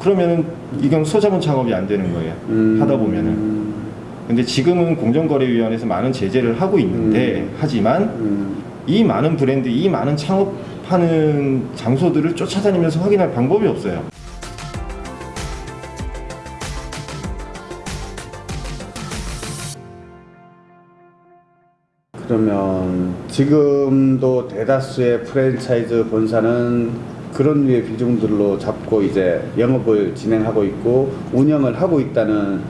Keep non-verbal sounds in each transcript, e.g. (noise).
그러면은 이건 소자본 창업이 안 되는 거예요. 음. 하다 보면은. 근데 지금은 공정거래위원회에서 많은 제재를 하고 있는데 음. 하지만 음. 이 많은 브랜드, 이 많은 창업하는 장소들을 쫓아다니면서 확인할 방법이 없어요. 그러면 지금도 대다수의 프랜차이즈 본사는 그런 류의 비중들로 잡고 이제 영업을 진행하고 있고 운영을 하고 있다는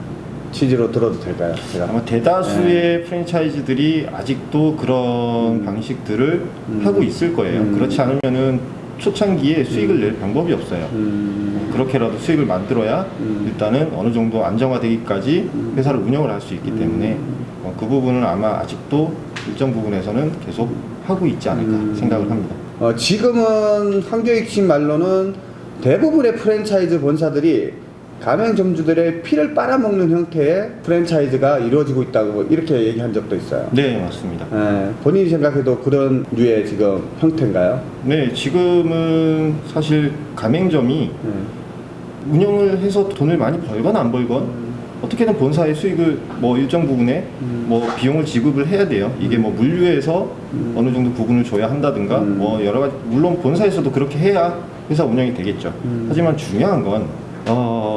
취지로 들어도 될까요? 제가 아마 대다수의 프랜차이즈들이 아직도 그런 방식들을 음. 하고 있을 거예요. 음. 그렇지 않으면은 초창기에 수익을 낼 방법이 없어요. 음, 그렇게라도 수익을 만들어야 음. 일단은 어느 정도 안정화되기까지 음. 회사를 운영을 할 수 있기 때문에 어, 그 부분은 아마 아직도 일정 부분에서는 계속 하고 있지 않을까 음. 생각을 합니다. 어, 지금은 황교익 씨 말로는 대부분의 프랜차이즈 본사들이 가맹점주들의 피를 빨아먹는 형태의 프랜차이즈가 이루어지고 있다고 이렇게 얘기한 적도 있어요. 네, 맞습니다. 예, 본인이 생각해도 그런 류의 지금 형태인가요? 네, 지금은 사실 가맹점이 예. 운영을 해서 돈을 많이 벌건 안 벌건 어떻게든 본사의 수익을 뭐 일정 부분에 음. 뭐 비용을 지급을 해야 돼요. 이게 뭐 물류에서 음. 어느 정도 부분을 줘야 한다든가 음. 뭐 여러 가지 물론 본사에서도 그렇게 해야 회사 운영이 되겠죠. 음. 하지만 중요한 건 어,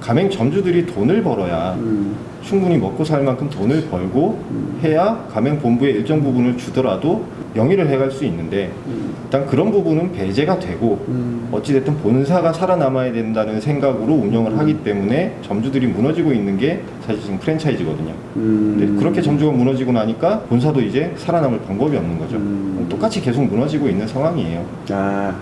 가맹 점주들이 돈을 벌어야 음, 충분히 먹고 살 만큼 돈을 벌고 음. 해야 가맹 본부에 일정 부분을 주더라도 영위를 해갈 수 있는데 음, 일단 그런 부분은 배제가 되고 음. 어찌됐든 본사가 살아남아야 된다는 생각으로 운영을 하기 때문에 점주들이 무너지고 있는 게 사실 지금 프랜차이즈거든요. 음. 근데 그렇게 점주가 무너지고 나니까 본사도 이제 살아남을 방법이 없는 거죠. 음. 똑같이 계속 무너지고 있는 상황이에요. 아,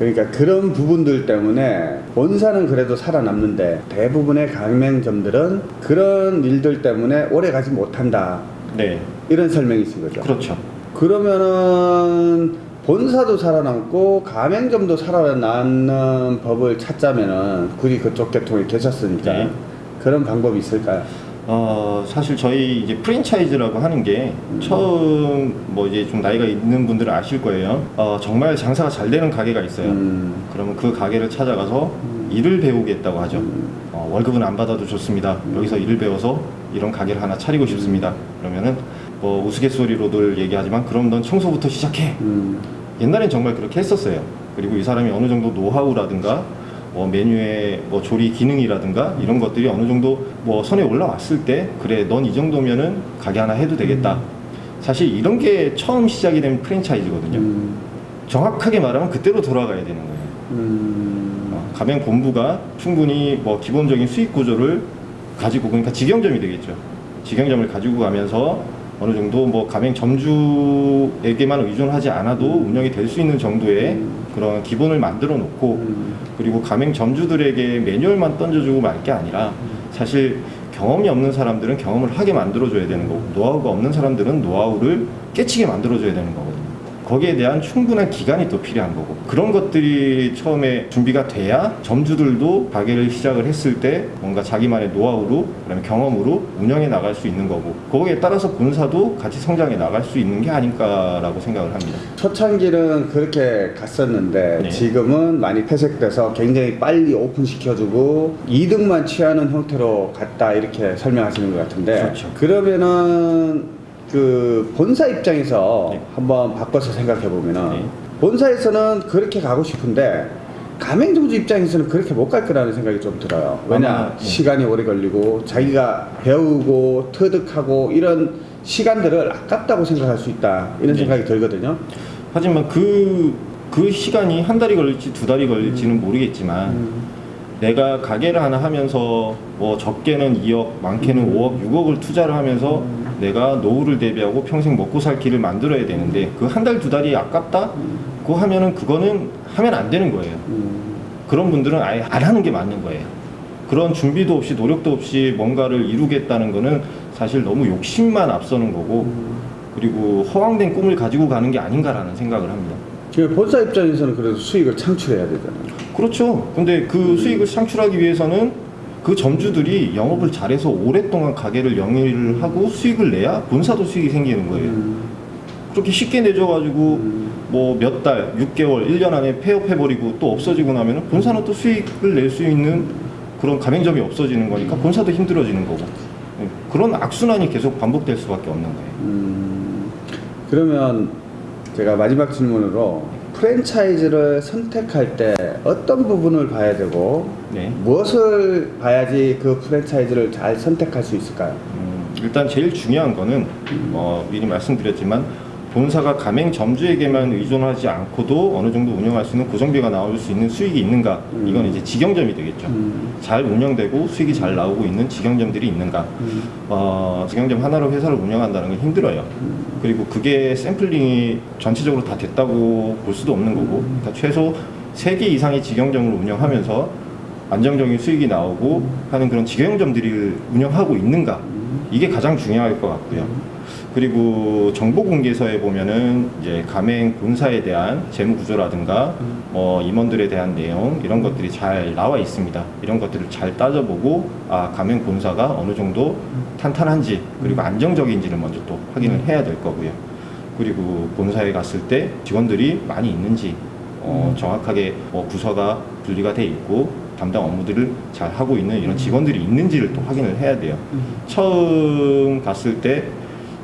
그러니까 그런 부분들 때문에 본사는 그래도 살아남는데 대부분의 가맹점들은 그런 일들 때문에 오래 가지 못한다. 네, 이런 설명이신 거죠. 그렇죠. 그러면은 본사도 살아남고 가맹점도 살아남는 법을 찾자면은 굳이 그쪽 계통에 계셨으니까 네. 그런 방법이 있을까요? 어, 사실 저희 이제 프랜차이즈라고 하는 게 음. 처음 뭐 이제 좀 나이가 있는 분들은 아실 거예요. 어, 정말 장사가 잘 되는 가게가 있어요. 음, 그러면 그 가게를 찾아가서 일을 배우겠다고 하죠. 음. 어, 월급은 안 받아도 좋습니다. 여기서 일을 배워서 이런 가게를 하나 차리고 싶습니다. 그러면은 뭐 우스갯소리로들 얘기하지만 그럼 넌 청소부터 시작해. 음, 옛날엔 정말 그렇게 했었어요. 그리고 이 사람이 어느 정도 노하우라든가 뭐 메뉴의 뭐 조리 기능이라든가 이런 것들이 어느 정도 뭐 선에 올라왔을 때 그래 넌 이 정도면은 가게 하나 해도 되겠다. 사실 이런 게 처음 시작이 된 프랜차이즈거든요. 음, 정확하게 말하면 그때로 돌아가야 되는 거예요. 음, 어, 가맹 본부가 충분히 뭐 기본적인 수익 구조를 가지고 그러니까 직영점이 되겠죠. 직영점을 가지고 가면서 어느 정도 뭐 가맹 점주에게만 의존하지 않아도 운영이 될 수 있는 정도의 그런 기본을 만들어 놓고 음, 그리고 가맹 점주들에게 매뉴얼만 던져주고 말 게 아니라 사실 경험이 없는 사람들은 경험을 하게 만들어줘야 되는 거고 노하우가 없는 사람들은 노하우를 깨치게 만들어줘야 되는 거거든요. 거기에 대한 충분한 기간이 또 필요한 거고 그런 것들이 처음에 준비가 돼야 점주들도 가게를 시작을 했을 때 뭔가 자기만의 노하우로 그다음에 경험으로 운영해 나갈 수 있는 거고 거기에 따라서 본사도 같이 성장해 나갈 수 있는 게 아닐까라고 생각을 합니다. 초창기는 그렇게 갔었는데 네. 지금은 많이 폐색돼서 굉장히 빨리 오픈시켜주고 이득만 취하는 형태로 갔다 이렇게 설명하시는 것 같은데 그렇죠. 그러면은 그 본사 입장에서 네. 한번 바꿔서 생각해 보면은 네. 본사에서는 그렇게 가고 싶은데 가맹점주 입장에서는 그렇게 못 갈 거라는 생각이 좀 들어요. 왜냐 아마, 네. 시간이 오래 걸리고 자기가 배우고 터득하고 이런 시간들을 아깝다고 생각할 수 있다 이런 네. 생각이 들거든요. 하지만 그, 그 시간이 한 달이 걸릴지 두 달이 걸릴지는 음. 모르겠지만 내가 가게를 하나 하면서 뭐 적게는 2억, 많게는 음. 5억, 6억을 투자를 하면서 내가 노후를 대비하고 평생 먹고 살 길을 만들어야 되는데 그 한 달 두 달이 아깝다? 그거 하면은 그거는 하면 안 되는 거예요. 음, 그런 분들은 아예 안 하는 게 맞는 거예요. 그런 준비도 없이 노력도 없이 뭔가를 이루겠다는 거는 사실 너무 욕심만 앞서는 거고 그리고 허황된 꿈을 가지고 가는 게 아닌가라는 생각을 합니다. 그 본사 입장에서는 그래도 수익을 창출해야 되잖아요. 그렇죠. 근데 그 수익을 창출하기 위해서는 그 점주들이 영업을 잘해서 오랫동안 가게를 영위를 하고 수익을 내야 본사도 수익이 생기는 거예요. 음, 그렇게 쉽게 내줘가지고 음, 뭐몇 달, 6개월, 1년 안에 폐업해버리고 또 없어지고 나면은 본사는 또 수익을 낼 수 있는 그런 가맹점이 없어지는 거니까 본사도 힘들어지는 거고. 예, 그런 악순환이 계속 반복될 수밖에 없는 거예요. 음, 그러면 제가 마지막 질문으로 프랜차이즈를 선택할 때 어떤 부분을 봐야 되고 네. 무엇을 봐야지 그 프랜차이즈를 잘 선택할 수 있을까요? 음, 일단 제일 중요한 거는 어, 미리 말씀드렸지만 본사가 가맹 점주에게만 의존하지 않고도 어느 정도 운영할 수 있는 고정비가 나올 수 있는 수익이 있는가 음. 이건 이제 직영점이 되겠죠. 음. 잘 운영되고 수익이 잘 나오고 있는 직영점들이 있는가 음. 어, 직영점 하나로 회사를 운영한다는 건 힘들어요. 그리고 그게 샘플링이 전체적으로 다 됐다고 볼 수도 없는 거고 그러니까 최소 3개 이상의 직영점을 운영하면서 안정적인 수익이 나오고 하는 그런 직영점들이 운영하고 있는가 이게 가장 중요할 것 같고요. 그리고 정보 공개서에 보면은 이제 가맹 본사에 대한 재무 구조라든가 뭐 임원들에 대한 내용 이런 것들이 잘 나와 있습니다. 이런 것들을 잘 따져보고 아 가맹 본사가 어느 정도 탄탄한지 그리고 안정적인지를 먼저 또 확인을 해야 될 거고요. 그리고 본사에 갔을 때 직원들이 많이 있는지 어, 정확하게 뭐 부서가 분리가 돼 있고 담당 업무들을 잘 하고 있는 이런 직원들이 있는지를 또 확인을 해야 돼요. 처음 갔을 때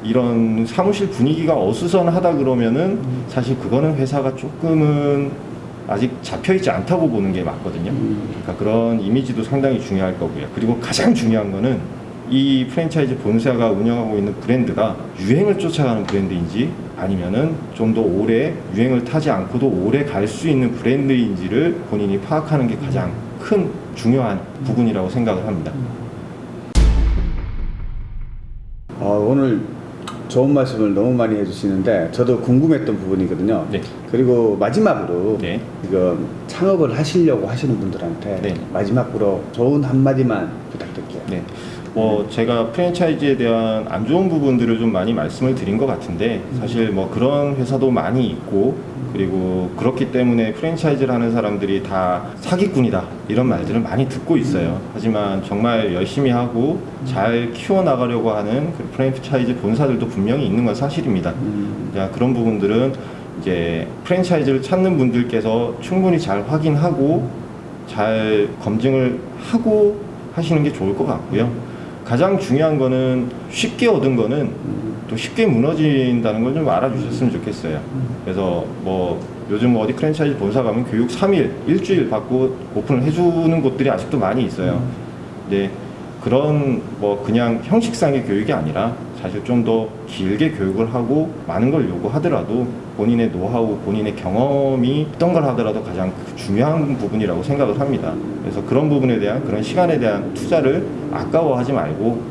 이런 사무실 분위기가 어수선하다 그러면은 사실 그거는 회사가 조금은 아직 잡혀 있지 않다고 보는 게 맞거든요. 그러니까 그런 이미지도 상당히 중요할 거고요. 그리고 가장 중요한 거는 이 프랜차이즈 본사가 운영하고 있는 브랜드가 유행을 쫓아가는 브랜드인지 아니면은 좀 더 오래 유행을 타지 않고도 오래 갈 수 있는 브랜드인지를 본인이 파악하는 게 가장 큰 중요한 부분이라고 생각을 합니다. 아, 오늘 좋은 말씀을 너무 많이 해주시는데 저도 궁금했던 부분이거든요. 네. 그리고 마지막으로 네. 지금 창업을 하시려고 하시는 분들한테 네. 마지막으로 좋은 한마디만 부탁드릴게요. 네. 뭐 제가 프랜차이즈에 대한 안 좋은 부분들을 좀 많이 말씀을 드린 것 같은데 사실 뭐 그런 회사도 많이 있고 그리고 그렇기 때문에 프랜차이즈를 하는 사람들이 다 사기꾼이다 이런 말들을 많이 듣고 있어요. 하지만 정말 열심히 하고 잘 키워 나가려고 하는 그 프랜차이즈 본사들도 분명히 있는 건 사실입니다. 음, 자, 그런 부분들은 이제 프랜차이즈를 찾는 분들께서 충분히 잘 확인하고 잘 검증을 하고 하시는 게 좋을 것 같고요. 가장 중요한 거는 쉽게 얻은 거는 또 쉽게 무너진다는 걸 좀 알아주셨으면 좋겠어요. 그래서 뭐 요즘 어디 프랜차이즈 본사 가면 교육 3일, 일주일 받고 오픈을 해주는 곳들이 아직도 많이 있어요. 근데 그런 뭐 그냥 형식상의 교육이 아니라 사실 좀 더 길게 교육을 하고 많은 걸 요구하더라도 본인의 노하우, 본인의 경험이 어떤 걸 하더라도 가장 중요한 부분이라고 생각을 합니다. 그래서 그런 부분에 대한 그런 시간에 대한 투자를 아까워하지 말고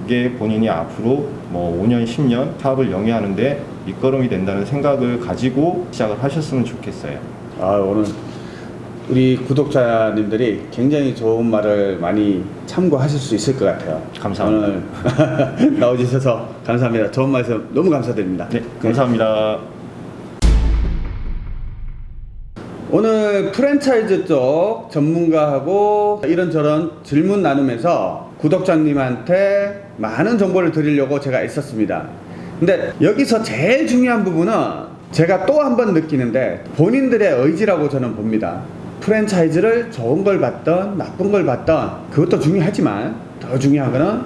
그게 본인이 앞으로 뭐 5년, 10년 사업을 영위하는데 밑거름이 된다는 생각을 가지고 시작을 하셨으면 좋겠어요. 아, 오늘 우리 구독자님들이 굉장히 좋은 말을 많이 참고하실 수 있을 것 같아요. 감사합니다. 오늘 (laughs) 나와주셔서 감사합니다. 좋은 말씀 너무 감사드립니다. 네, 감사합니다. 오늘 프랜차이즈 쪽 전문가하고 이런저런 질문 나누면서 구독자님한테 많은 정보를 드리려고 제가 애썼습니다. 근데 여기서 제일 중요한 부분은 제가 또 한 번 느끼는데 본인들의 의지라고 저는 봅니다. 프랜차이즈를 좋은 걸 받던 나쁜 걸 받던 그것도 중요하지만 더 중요한 거는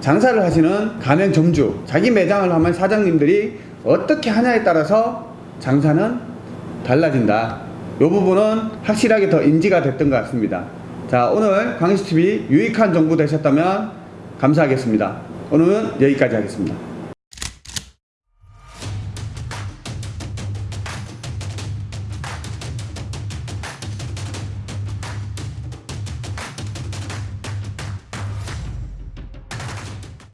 장사를 하시는 가맹점주 자기 매장을 하면 사장님들이 어떻게 하냐에 따라서 장사는 달라진다. 이 부분은 확실하게 더 인지가 됐던 것 같습니다. 자, 오늘 광시TV 유익한 정보 되셨다면 감사하겠습니다. 오늘은 여기까지 하겠습니다.